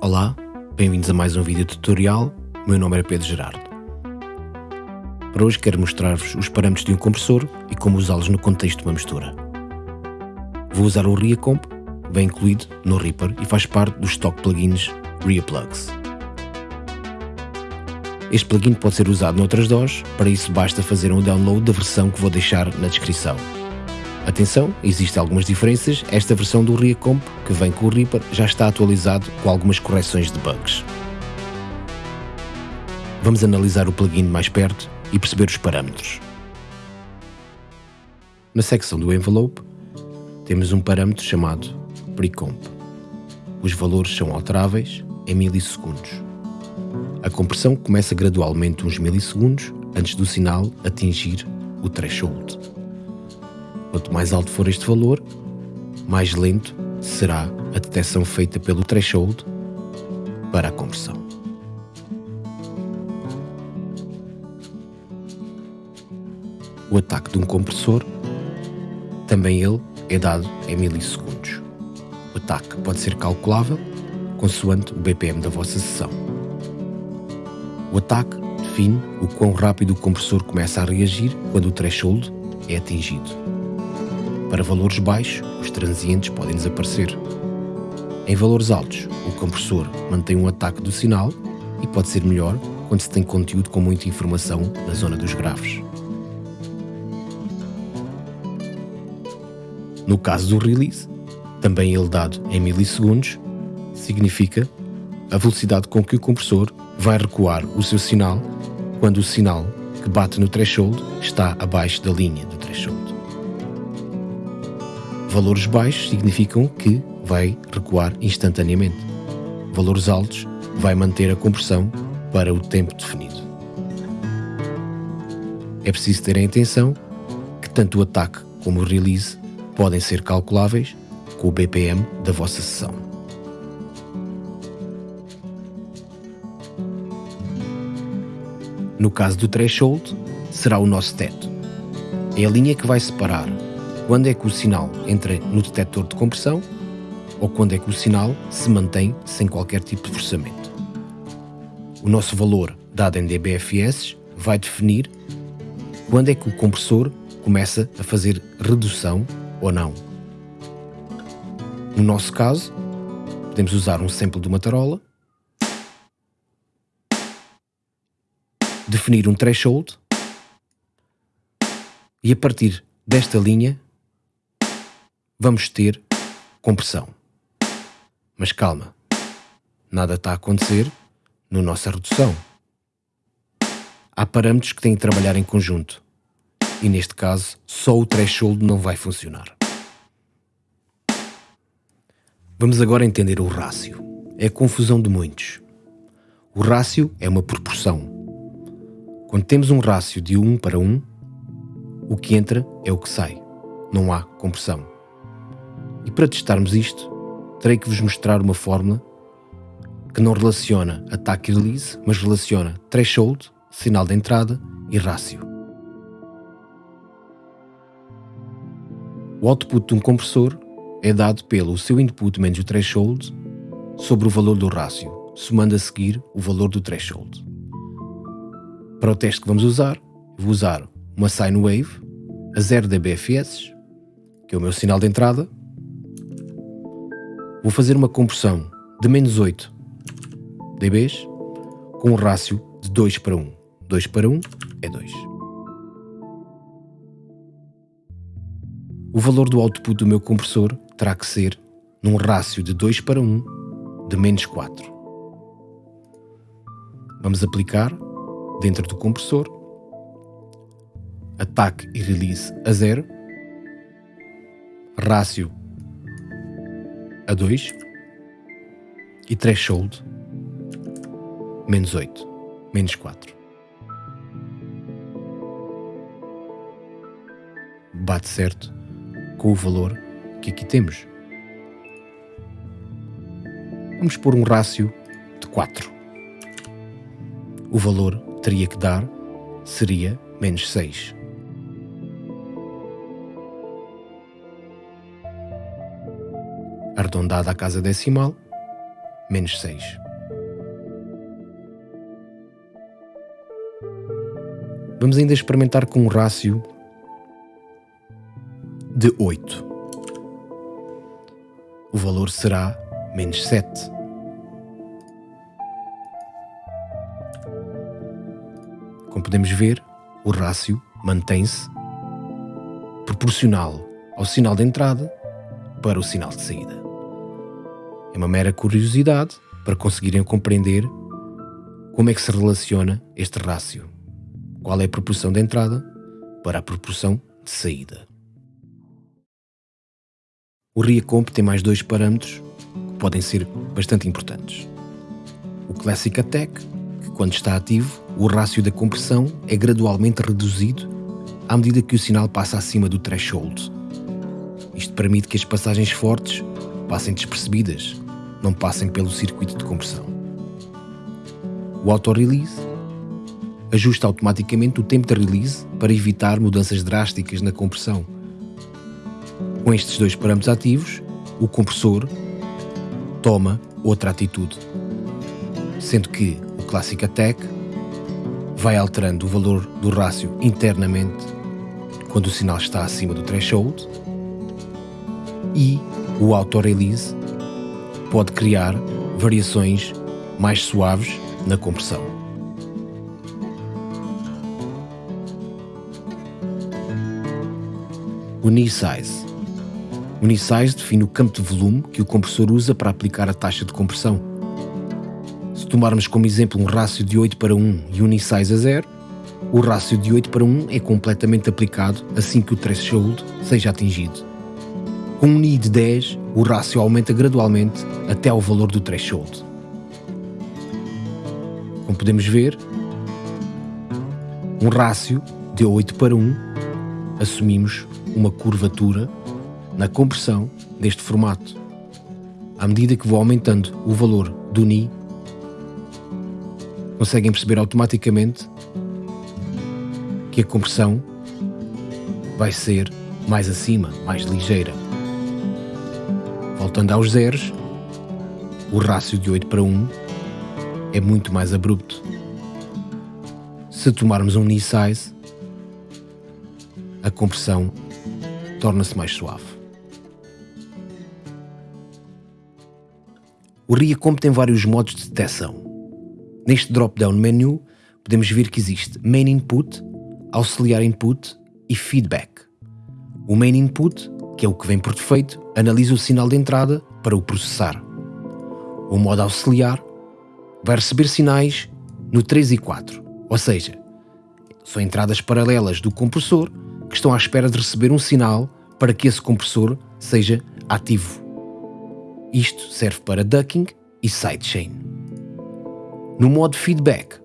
Olá, bem-vindos a mais um vídeo tutorial. O meu nome é Pedro Gerardo. Para hoje quero mostrar-vos os parâmetros de um compressor e como usá-los no contexto de uma mistura. Vou usar o RiaComp, bem incluído no Reaper e faz parte dos stock plugins RiaPlugs. Este plugin pode ser usado noutras DOS, para isso basta fazer um download da versão que vou deixar na descrição. Atenção, existem algumas diferenças, esta versão do RiaComp, que vem com o Reaper, já está atualizado com algumas correções de bugs. Vamos analisar o plugin mais perto e perceber os parâmetros. Na secção do envelope, temos um parâmetro chamado Precomp. Os valores são alteráveis em milissegundos. A compressão começa gradualmente uns milissegundos antes do sinal atingir o threshold. Quanto mais alto for este valor, mais lento será a detecção feita pelo threshold para a compressão. O ataque de um compressor, também ele é dado em milissegundos. O ataque pode ser calculável consoante o BPM da vossa sessão. O ataque define o quão rápido o compressor começa a reagir quando o threshold é atingido. Para valores baixos, os transientes podem desaparecer. Em valores altos, o compressor mantém um ataque do sinal e pode ser melhor quando se tem conteúdo com muita informação na zona dos graves. No caso do release, também ele dado em milissegundos, significa a velocidade com que o compressor vai recuar o seu sinal quando o sinal que bate no threshold está abaixo da linha. Valores baixos significam que vai recuar instantaneamente. Valores altos vai manter a compressão para o tempo definido. É preciso ter em atenção que tanto o ataque como o release podem ser calculáveis com o BPM da vossa sessão. No caso do threshold, será o nosso teto. É a linha que vai separar quando é que o sinal entra no detector de compressão ou quando é que o sinal se mantém sem qualquer tipo de forçamento. O nosso valor dado em dBFS vai definir quando é que o compressor começa a fazer redução ou não. No nosso caso, podemos usar um sample de uma tarola, definir um threshold e a partir desta linha vamos ter compressão. Mas calma, nada está a acontecer na nossa redução. Há parâmetros que têm que trabalhar em conjunto e neste caso só o threshold não vai funcionar. Vamos agora entender o rácio. É a confusão de muitos. O rácio é uma proporção. Quando temos um rácio de 1 para 1, o que entra é o que sai. Não há compressão. E para testarmos isto, terei que vos mostrar uma fórmula que não relaciona ataque e release, mas relaciona threshold, sinal de entrada e rácio. O output de um compressor é dado pelo seu input menos o threshold sobre o valor do rácio, somando a seguir o valor do threshold. Para o teste que vamos usar, vou usar uma sine wave a 0 dBFS, que é o meu sinal de entrada, Vou fazer uma compressão de menos 8 dBs com um rácio de 2 para 1. 2 para 1 é 2. O valor do output do meu compressor terá que ser num rácio de 2 para 1 de menos 4. Vamos aplicar, dentro do compressor, ataque e release a 0, rácio a 2 e threshold menos 8, menos 4. Bate certo com o valor que aqui temos. Vamos pôr um rácio de 4. O valor teria que dar seria menos 6. Arredondada à casa decimal, menos 6. Vamos ainda experimentar com um rácio de 8. O valor será menos 7. Como podemos ver, o rácio mantém-se proporcional ao sinal de entrada para o sinal de saída. É uma mera curiosidade para conseguirem compreender como é que se relaciona este rácio. Qual é a proporção de entrada para a proporção de saída. O RIA-Comp tem mais dois parâmetros que podem ser bastante importantes. O Classic Attack, que quando está ativo, o rácio da compressão é gradualmente reduzido à medida que o sinal passa acima do threshold. Isto permite que as passagens fortes passem despercebidas, não passem pelo circuito de compressão. O auto-release ajusta automaticamente o tempo de release para evitar mudanças drásticas na compressão. Com estes dois parâmetros ativos, o compressor toma outra atitude, sendo que o Classic Attack vai alterando o valor do rácio internamente quando o sinal está acima do threshold e o auto-release pode criar variações mais suaves na compressão. O knee size. O knee size define o campo de volume que o compressor usa para aplicar a taxa de compressão. Se tomarmos como exemplo um rácio de 8 para 1 e um knee size a 0, o rácio de 8 para 1 é completamente aplicado assim que o threshold seja atingido. Com um NI de 10, o rácio aumenta gradualmente até ao valor do threshold. Como podemos ver, um rácio de 8 para 1, assumimos uma curvatura na compressão deste formato. À medida que vou aumentando o valor do Ni, conseguem perceber automaticamente que a compressão vai ser mais acima, mais ligeira. Voltando aos zeros, o rácio de 8 para 1 é muito mais abrupto. Se tomarmos um knee size, a compressão torna-se mais suave. O RIA-Comp tem vários modos de detecção. Neste drop-down menu, podemos ver que existe Main Input, auxiliar input e feedback. O main input, que é o que vem por defeito, analisa o sinal de entrada para o processar. O modo auxiliar vai receber sinais no 3 e 4, ou seja, são entradas paralelas do compressor que estão à espera de receber um sinal para que esse compressor seja ativo. Isto serve para ducking e sidechain. No modo feedback,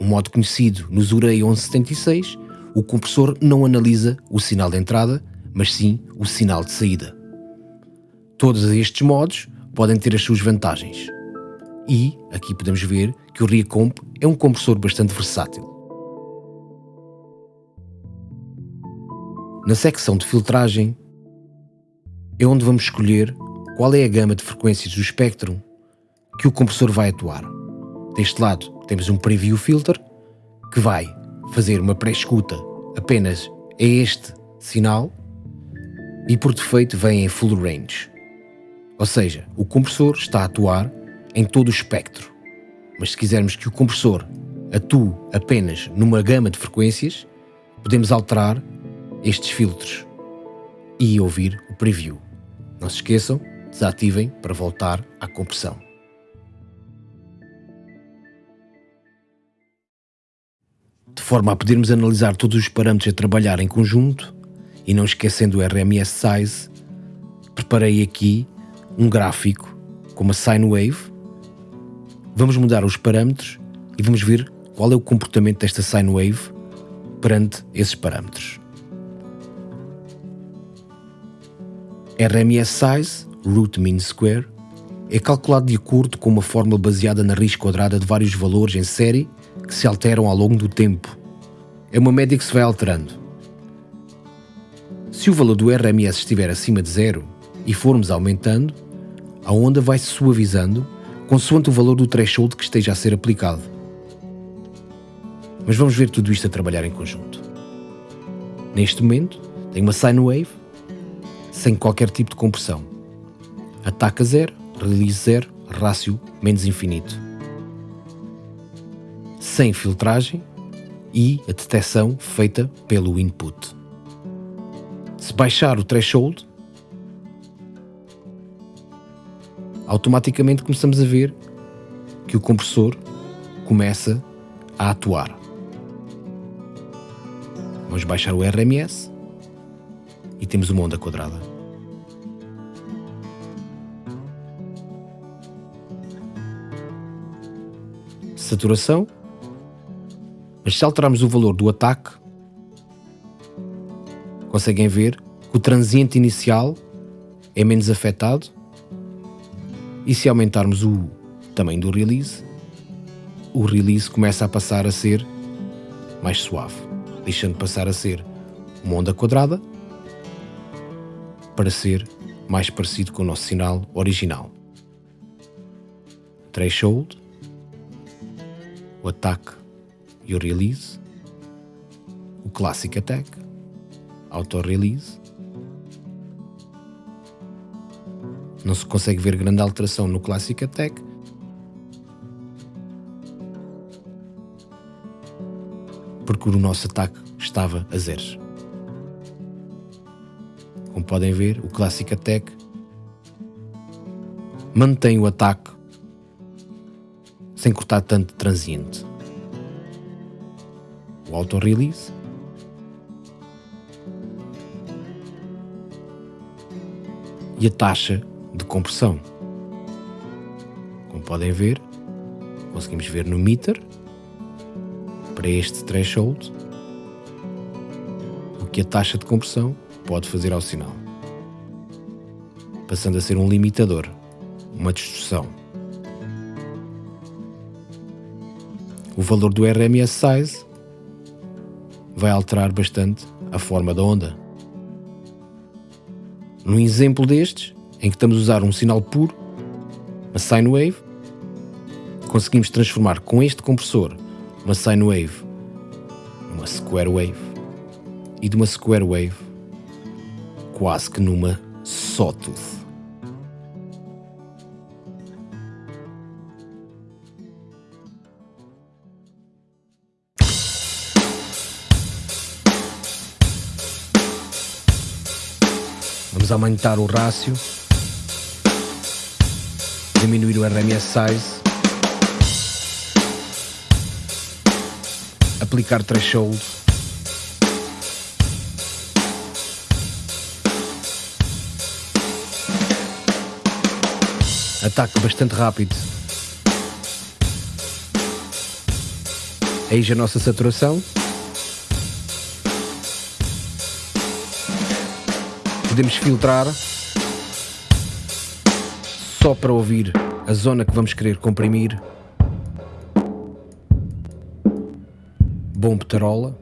o modo conhecido no Zurei 1176, o compressor não analisa o sinal de entrada, mas sim o sinal de saída. Todos estes modos podem ter as suas vantagens. E aqui podemos ver que o RIA-Comp é um compressor bastante versátil. Na secção de filtragem é onde vamos escolher qual é a gama de frequências do espectro que o compressor vai atuar. Deste lado temos um Preview Filter que vai fazer uma pré-escuta apenas a este sinal e por defeito vem em full range. Ou seja, o compressor está a atuar em todo o espectro. Mas se quisermos que o compressor atue apenas numa gama de frequências, podemos alterar estes filtros e ouvir o preview. Não se esqueçam, desativem para voltar à compressão. de forma a podermos analisar todos os parâmetros a trabalhar em conjunto e não esquecendo o RMS Size, preparei aqui um gráfico com uma sine wave. Vamos mudar os parâmetros e vamos ver qual é o comportamento desta sine wave perante esses parâmetros. RMS Size, Root Mean Square, é calculado de acordo com uma fórmula baseada na raiz quadrada de vários valores em série que se alteram ao longo do tempo. É uma média que se vai alterando. Se o valor do RMS estiver acima de zero e formos aumentando, a onda vai se suavizando consoante o valor do threshold que esteja a ser aplicado. Mas vamos ver tudo isto a trabalhar em conjunto. Neste momento, tenho uma sine wave sem qualquer tipo de compressão. Ataca zero, release zero, rácio menos infinito. Sem filtragem e a detecção feita pelo input. Se baixar o threshold, automaticamente começamos a ver que o compressor começa a atuar. Vamos baixar o RMS e temos uma onda quadrada. Saturação. Mas se alterarmos o valor do ataque, conseguem ver transiente inicial é menos afetado e se aumentarmos o tamanho do release, o release começa a passar a ser mais suave, deixando de passar a ser uma onda quadrada para ser mais parecido com o nosso sinal original. Threshold, o ataque e o release, o classic attack, auto Não se consegue ver grande alteração no Classic Attack. Porque o nosso ataque estava a zeros. Como podem ver, o Classic Attack mantém o ataque sem cortar tanto transiente. O Auto Release e a taxa de compressão. Como podem ver, conseguimos ver no meter, para este threshold, o que a taxa de compressão pode fazer ao sinal, passando a ser um limitador, uma distorção. O valor do RMS size vai alterar bastante a forma da onda. No exemplo destes, em que estamos a usar um sinal puro, uma sine wave, conseguimos transformar com este compressor uma sine wave numa square wave e de uma square wave quase que numa sawtooth. Vamos aumentar o rácio diminuir o RMS size, aplicar threshold, ataque bastante rápido. Eis a nossa saturação. Podemos filtrar só para ouvir a zona que vamos querer comprimir. Bom petarola.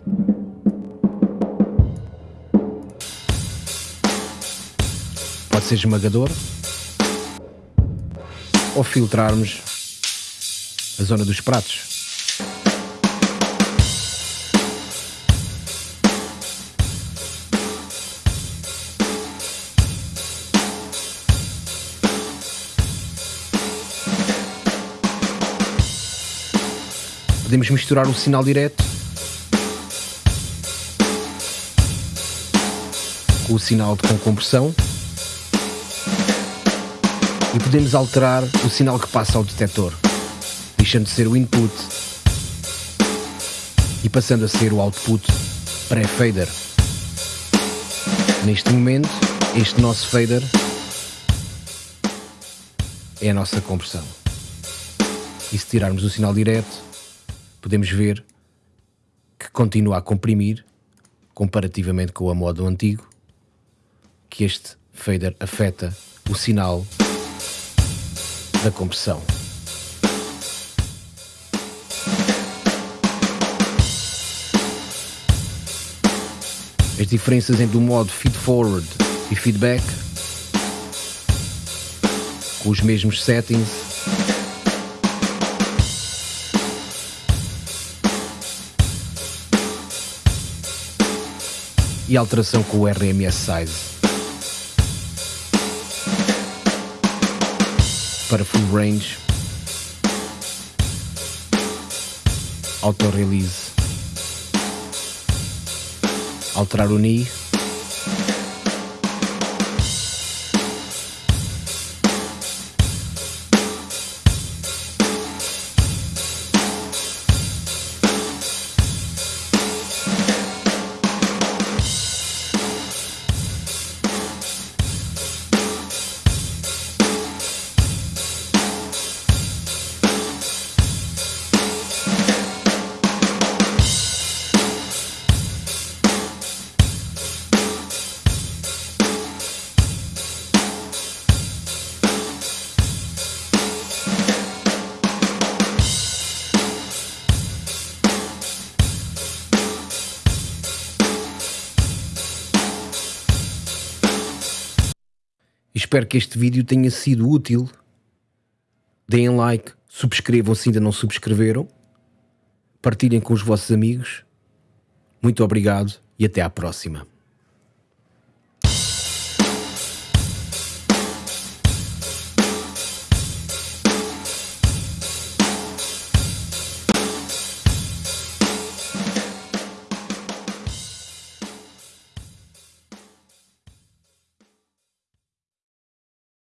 Pode ser esmagador. Ou filtrarmos a zona dos pratos. Podemos misturar o sinal direto com o sinal com compressão e podemos alterar o sinal que passa ao detector, deixando de ser o input e passando a ser o output pré-fader. Neste momento, este nosso fader é a nossa compressão. E se tirarmos o sinal direto, podemos ver que continua a comprimir, comparativamente com a modo antigo, que este fader afeta o sinal da compressão. As diferenças entre o modo feed forward e feedback com os mesmos settings. E alteração com o RMS Size. Para full range. Auto release. Alterar o knee. Espero que este vídeo tenha sido útil. Deem like, subscrevam se ainda não subscreveram, partilhem com os vossos amigos. Muito obrigado e até à próxima.